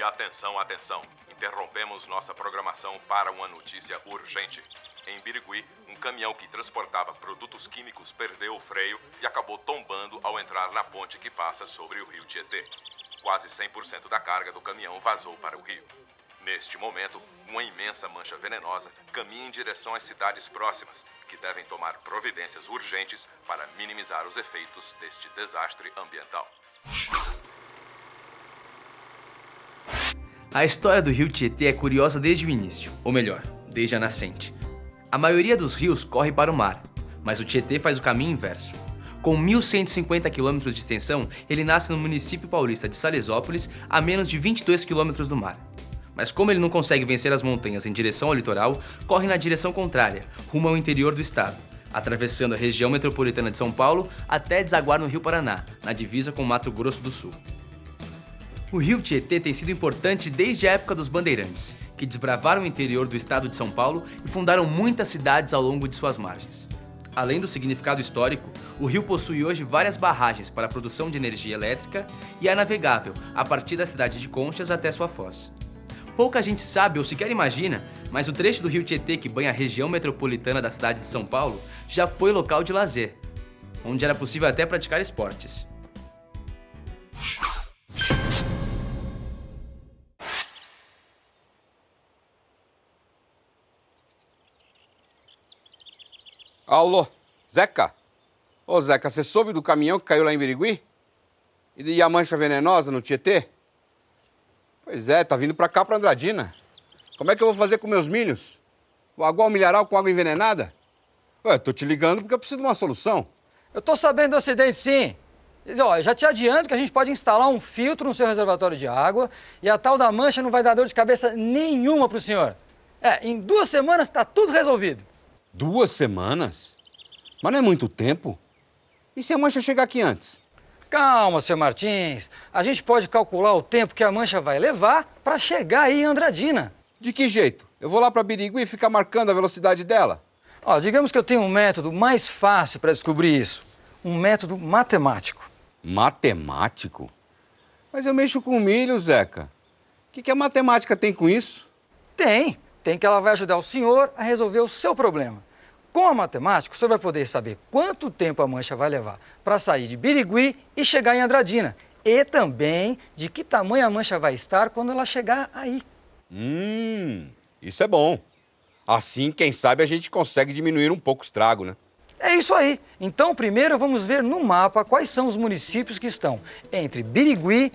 E atenção, atenção. Interrompemos nossa programação para uma notícia urgente. Em Birigui, um caminhão que transportava produtos químicos perdeu o freio e acabou tombando ao entrar na ponte que passa sobre o rio Tietê. Quase 100% da carga do caminhão vazou para o rio. Neste momento, uma imensa mancha venenosa caminha em direção às cidades próximas, que devem tomar providências urgentes para minimizar os efeitos deste desastre ambiental. A história do rio Tietê é curiosa desde o início, ou melhor, desde a nascente. A maioria dos rios corre para o mar, mas o Tietê faz o caminho inverso. Com 1.150 km de extensão, ele nasce no município paulista de Salesópolis, a menos de 22 km do mar. Mas como ele não consegue vencer as montanhas em direção ao litoral, corre na direção contrária, rumo ao interior do estado, atravessando a região metropolitana de São Paulo até desaguar no Rio Paraná, na divisa com Mato Grosso do Sul. O rio Tietê tem sido importante desde a época dos bandeirantes, que desbravaram o interior do estado de São Paulo e fundaram muitas cidades ao longo de suas margens. Além do significado histórico, o rio possui hoje várias barragens para a produção de energia elétrica e é navegável a partir da cidade de Conchas até sua foz. Pouca gente sabe ou sequer imagina, mas o trecho do rio Tietê que banha a região metropolitana da cidade de São Paulo já foi local de lazer, onde era possível até praticar esportes. Alô, Zeca? Ô Zeca, você soube do caminhão que caiu lá em Birigui? E a mancha venenosa no Tietê? Pois é, tá vindo pra cá, pra Andradina. Como é que eu vou fazer com meus milhos? O agual milharal com água envenenada? Ué, tô te ligando porque eu preciso de uma solução. Eu tô sabendo do acidente, sim. Ó, já te adianto que a gente pode instalar um filtro no seu reservatório de água e a tal da mancha não vai dar dor de cabeça nenhuma pro senhor. É, em duas semanas tá tudo resolvido. Duas semanas? Mas não é muito tempo. E se a mancha chegar aqui antes? Calma, seu Martins. A gente pode calcular o tempo que a mancha vai levar para chegar aí em Andradina. De que jeito? Eu vou lá para Birigui e ficar marcando a velocidade dela? Ó, digamos que eu tenho um método mais fácil para descobrir isso. Um método matemático. Matemático? Mas eu mexo com milho, Zeca. O que, que a matemática tem com isso? Tem. Tem que ela vai ajudar o senhor a resolver o seu problema. Com a matemática, o senhor vai poder saber quanto tempo a mancha vai levar para sair de Birigui e chegar em Andradina. E também de que tamanho a mancha vai estar quando ela chegar aí. Hum, isso é bom. Assim, quem sabe, a gente consegue diminuir um pouco o estrago, né? É isso aí. Então, primeiro vamos ver no mapa quais são os municípios que estão entre Birigui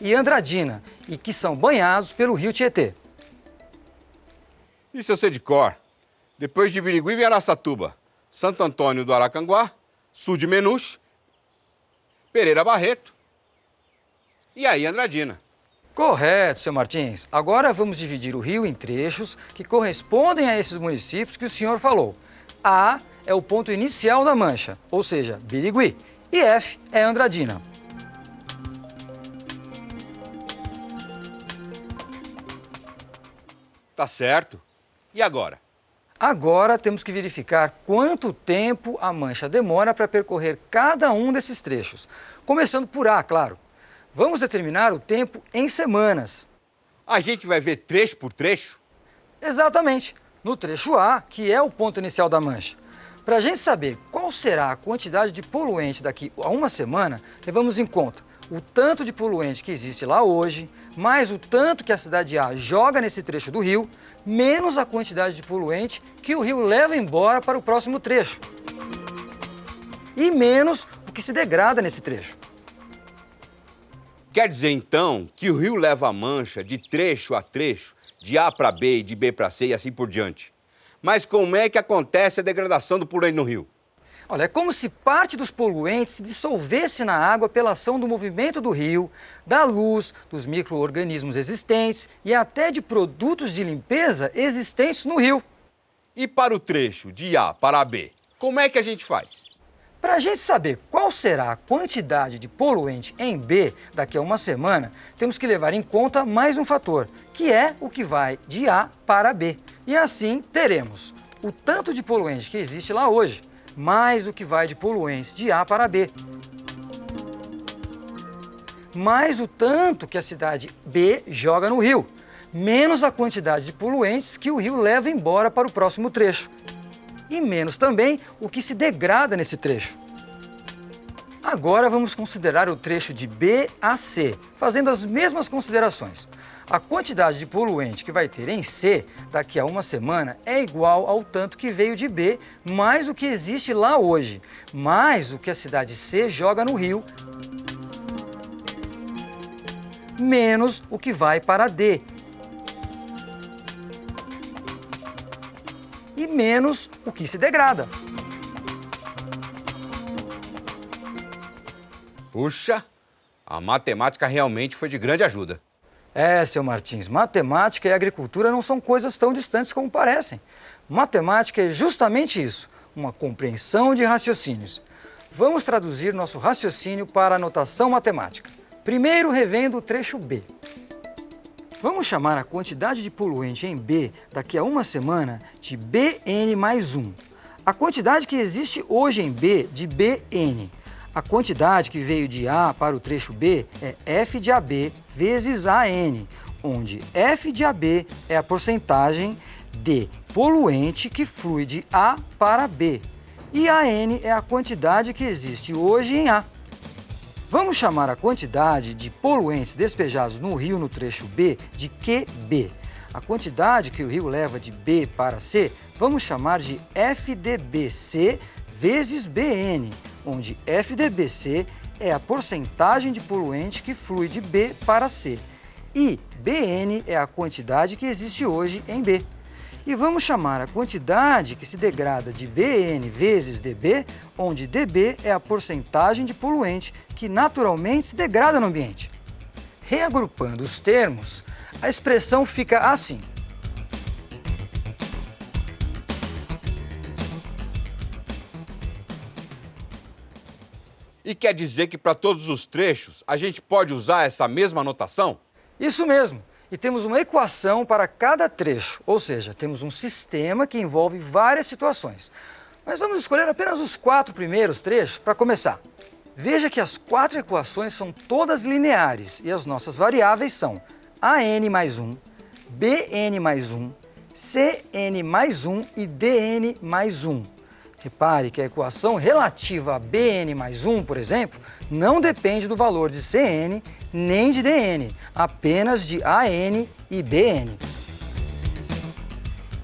e Andradina e que são banhados pelo rio Tietê. Isso eu sei de cor. Depois de Birigui vem Araçatuba, Santo Antônio do Aracanguá, sul de Menuche, Pereira Barreto e aí Andradina. Correto, seu Martins. Agora vamos dividir o rio em trechos que correspondem a esses municípios que o senhor falou. A é o ponto inicial da mancha, ou seja, Birigui, e F é Andradina. Tá certo. E agora? Agora temos que verificar quanto tempo a mancha demora para percorrer cada um desses trechos. Começando por A, claro. Vamos determinar o tempo em semanas. A gente vai ver trecho por trecho? Exatamente. No trecho A, que é o ponto inicial da mancha. Para a gente saber qual será a quantidade de poluente daqui a uma semana, levamos em conta o tanto de poluente que existe lá hoje, mais o tanto que a cidade A joga nesse trecho do rio, menos a quantidade de poluente que o rio leva embora para o próximo trecho. E menos o que se degrada nesse trecho. Quer dizer, então, que o rio leva a mancha de trecho a trecho, de A para B e de B para C e assim por diante. Mas como é que acontece a degradação do poluente no rio? Olha, é como se parte dos poluentes se dissolvesse na água pela ação do movimento do rio, da luz, dos micro-organismos existentes e até de produtos de limpeza existentes no rio. E para o trecho de A para B, como é que a gente faz? Para a gente saber qual será a quantidade de poluente em B daqui a uma semana, temos que levar em conta mais um fator, que é o que vai de A para B. E assim teremos o tanto de poluente que existe lá hoje, mais o que vai de poluentes de A para B. mais o tanto que a cidade B joga no rio, menos a quantidade de poluentes que o rio leva embora para o próximo trecho. E menos também o que se degrada nesse trecho. Agora vamos considerar o trecho de B a C, fazendo as mesmas considerações. A quantidade de poluente que vai ter em C daqui a uma semana é igual ao tanto que veio de B, mais o que existe lá hoje, mais o que a cidade C joga no rio, menos o que vai para D, e menos o que se degrada. Puxa, a matemática realmente foi de grande ajuda. É, seu Martins, matemática e agricultura não são coisas tão distantes como parecem. Matemática é justamente isso, uma compreensão de raciocínios. Vamos traduzir nosso raciocínio para a notação matemática. Primeiro, revendo o trecho B. Vamos chamar a quantidade de poluente em B daqui a uma semana de Bn mais 1. A quantidade que existe hoje em B de Bn. A quantidade que veio de A para o trecho B é F de AB vezes AN, onde F de AB é a porcentagem de poluente que flui de A para B e AN é a quantidade que existe hoje em A. Vamos chamar a quantidade de poluentes despejados no rio no trecho B de QB. A quantidade que o rio leva de B para C, vamos chamar de FDBC vezes BN, onde FDBC é a porcentagem de poluente que flui de B para C e BN é a quantidade que existe hoje em B. E vamos chamar a quantidade que se degrada de BN vezes DB, onde DB é a porcentagem de poluente que naturalmente se degrada no ambiente. Reagrupando os termos, a expressão fica assim. E quer dizer que para todos os trechos a gente pode usar essa mesma notação? Isso mesmo. E temos uma equação para cada trecho, ou seja, temos um sistema que envolve várias situações. Mas vamos escolher apenas os quatro primeiros trechos para começar. Veja que as quatro equações são todas lineares e as nossas variáveis são AN mais 1, BN mais 1, CN mais 1 e DN mais 1. Repare que a equação relativa a Bn mais 1, por exemplo, não depende do valor de Cn nem de Dn, apenas de An e Bn.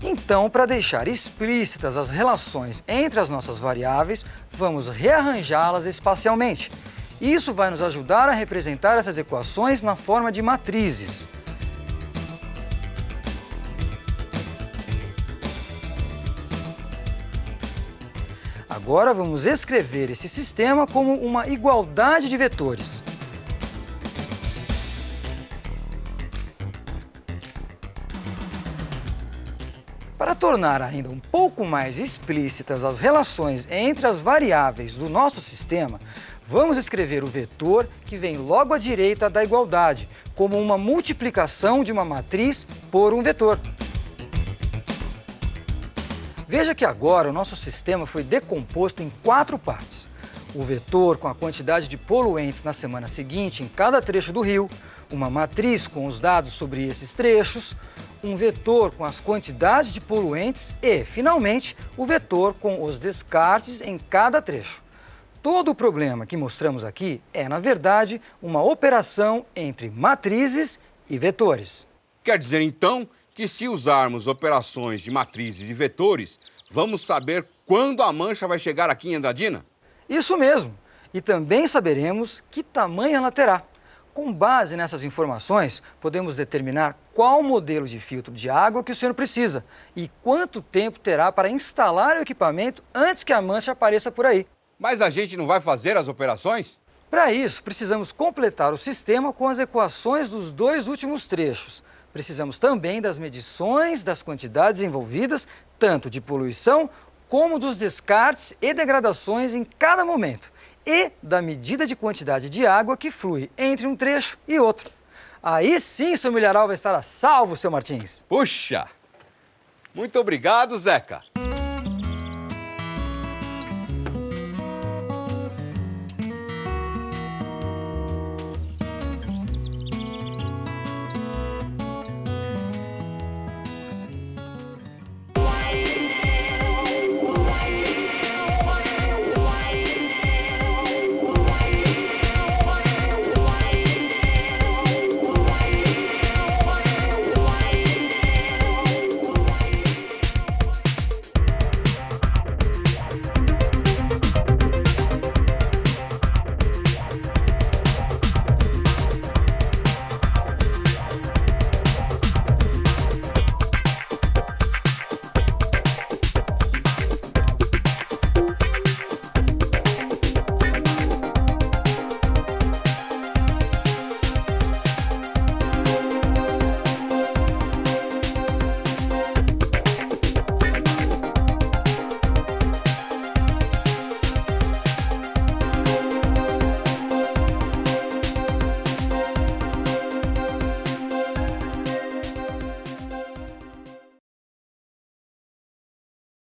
Então, para deixar explícitas as relações entre as nossas variáveis, vamos rearranjá-las espacialmente. Isso vai nos ajudar a representar essas equações na forma de matrizes. Agora vamos escrever esse sistema como uma igualdade de vetores. Para tornar ainda um pouco mais explícitas as relações entre as variáveis do nosso sistema, vamos escrever o vetor que vem logo à direita da igualdade, como uma multiplicação de uma matriz por um vetor. Veja que agora o nosso sistema foi decomposto em quatro partes. O vetor com a quantidade de poluentes na semana seguinte em cada trecho do rio, uma matriz com os dados sobre esses trechos, um vetor com as quantidades de poluentes e, finalmente, o vetor com os descartes em cada trecho. Todo o problema que mostramos aqui é, na verdade, uma operação entre matrizes e vetores. Quer dizer, então, que se usarmos operações de matrizes e vetores, vamos saber quando a mancha vai chegar aqui em Andradina? Isso mesmo. E também saberemos que tamanho ela terá. Com base nessas informações, podemos determinar qual modelo de filtro de água que o senhor precisa e quanto tempo terá para instalar o equipamento antes que a mancha apareça por aí. Mas a gente não vai fazer as operações? Para isso, precisamos completar o sistema com as equações dos dois últimos trechos. Precisamos também das medições das quantidades envolvidas, tanto de poluição como dos descartes e degradações em cada momento, e da medida de quantidade de água que flui entre um trecho e outro. Aí sim seu milharal vai estar a salvo, seu Martins. Puxa! Muito obrigado, Zeca.